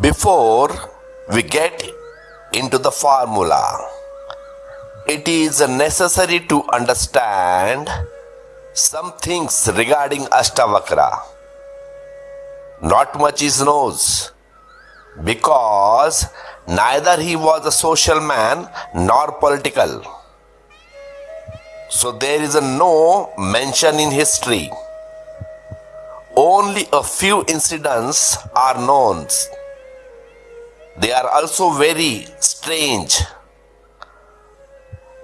Before we get into the formula, it is necessary to understand some things regarding Ashtavakra. Not much is known because neither he was a social man nor political. So there is no mention in history. Only a few incidents are known. They are also very strange,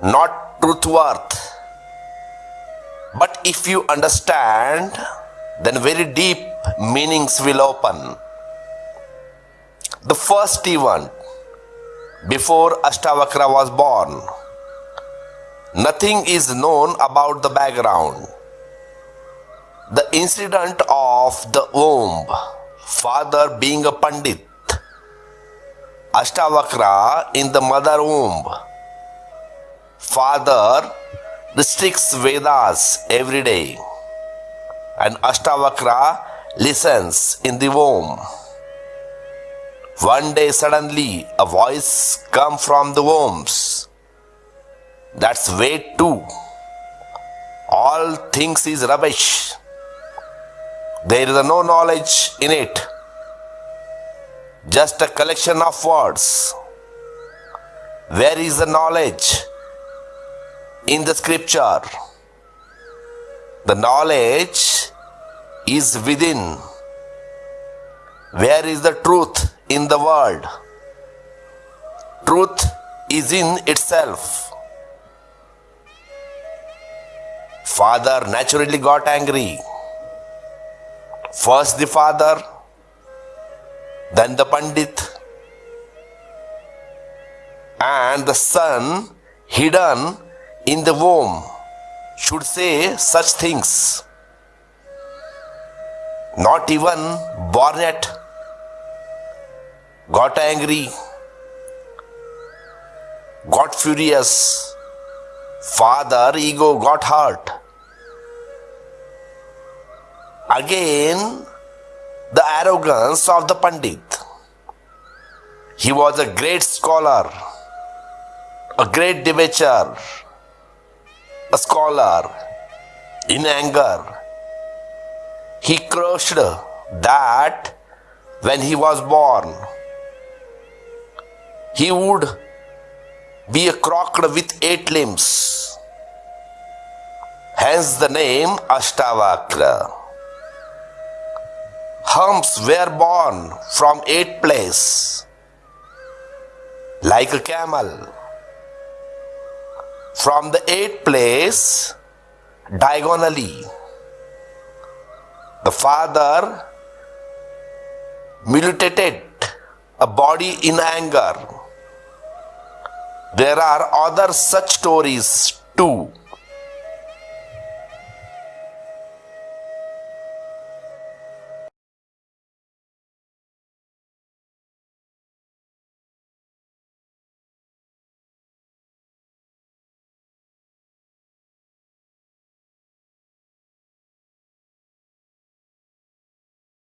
not truthworth. But if you understand, then very deep meanings will open. The first event before Ashtavakra was born, nothing is known about the background. The incident of the womb, father being a Pandit, Ashtavakra in the mother womb, father restricts Vedas every day, and Ashtavakra listens in the womb. One day suddenly a voice come from the wombs. That's way too. All things is rubbish. There is no knowledge in it. Just a collection of words. Where is the knowledge? In the scripture. The knowledge is within. Where is the truth in the world? Truth is in itself. Father naturally got angry. First the father, then the Pandit, and the son hidden in the womb should say such things. Not even born yet got angry, got furious, father ego got hurt. Again, the arrogance of the Pandit. He was a great scholar, a great debater, a scholar. In anger, he crushed that when he was born, he would be a crocodile with eight limbs. Hence the name Ashtavakra. Humps were born from eight place, like a camel. From the eighth place, diagonally, the father mutilated a body in anger. There are other such stories too.